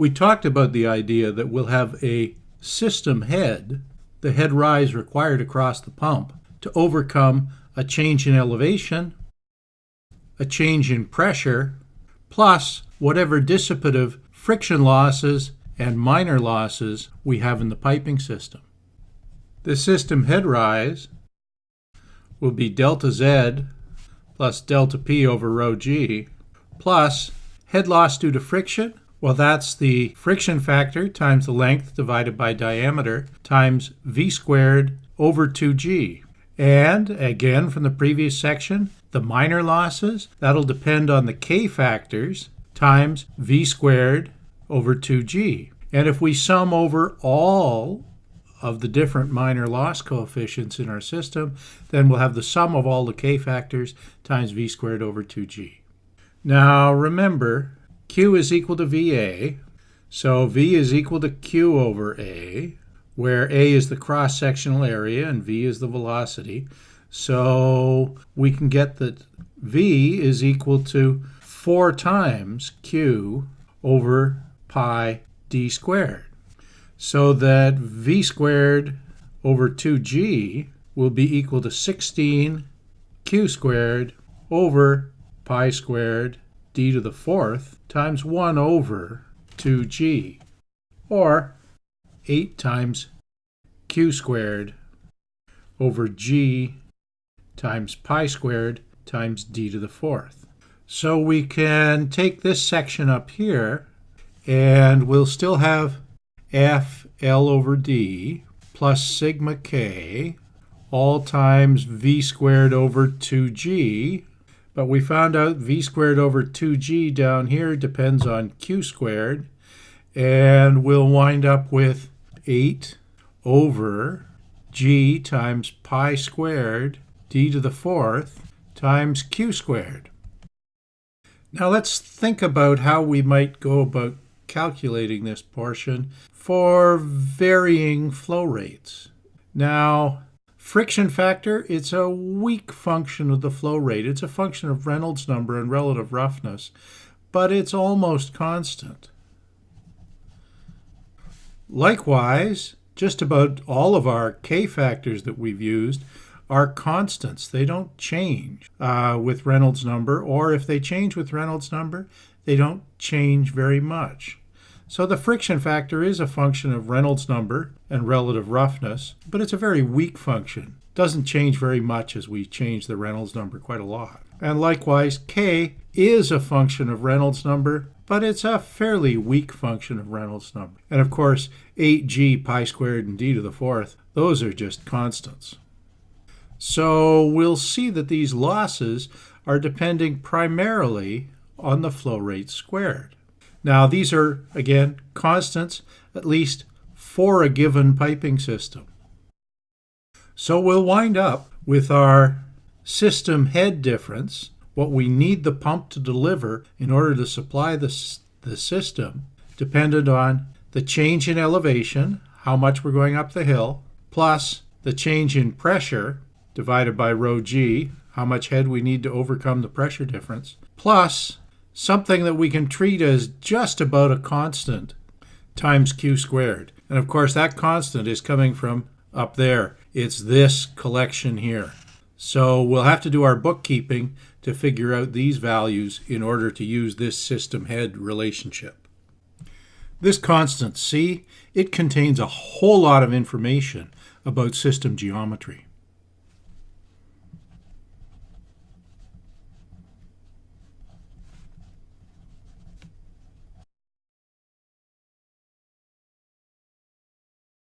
we talked about the idea that we'll have a system head, the head rise required across the pump, to overcome a change in elevation, a change in pressure, plus whatever dissipative friction losses and minor losses we have in the piping system. The system head rise will be delta Z plus delta P over rho G plus head loss due to friction. Well, that's the friction factor times the length divided by diameter times V squared over 2G. And again, from the previous section, the minor losses, that'll depend on the K factors times V squared over 2G. And if we sum over all of the different minor loss coefficients in our system, then we'll have the sum of all the k factors times v squared over 2g. Now remember, q is equal to va, so v is equal to q over a, where a is the cross-sectional area and v is the velocity. So we can get that v is equal to 4 times q over pi d squared so that v squared over 2g will be equal to 16 q squared over pi squared d to the fourth times 1 over 2g, or 8 times q squared over g times pi squared times d to the fourth. So we can take this section up here and we'll still have f L over D plus sigma k all times v squared over 2g. But we found out v squared over 2g down here depends on q squared. And we'll wind up with 8 over g times pi squared d to the fourth times q squared. Now let's think about how we might go about calculating this portion for varying flow rates. Now, friction factor, it's a weak function of the flow rate. It's a function of Reynolds number and relative roughness, but it's almost constant. Likewise, just about all of our K factors that we've used are constants. They don't change uh, with Reynolds number, or if they change with Reynolds number, they don't change very much. So the friction factor is a function of Reynolds number and relative roughness, but it's a very weak function. Doesn't change very much as we change the Reynolds number quite a lot. And likewise, K is a function of Reynolds number, but it's a fairly weak function of Reynolds number. And of course, 8g pi squared and d to the fourth, those are just constants. So we'll see that these losses are depending primarily on the flow rate squared. Now these are, again, constants, at least for a given piping system. So we'll wind up with our system head difference, what we need the pump to deliver in order to supply the, the system, dependent on the change in elevation, how much we're going up the hill, plus the change in pressure divided by rho g, how much head we need to overcome the pressure difference, plus something that we can treat as just about a constant times q squared. And of course, that constant is coming from up there. It's this collection here. So we'll have to do our bookkeeping to figure out these values in order to use this system head relationship. This constant C, it contains a whole lot of information about system geometry.